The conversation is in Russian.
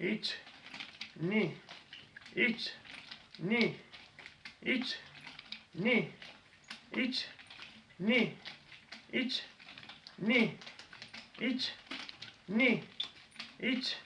iç, ni, iç, ni, iç, ni, iç, ni, iç, ni, iç, ni, iç,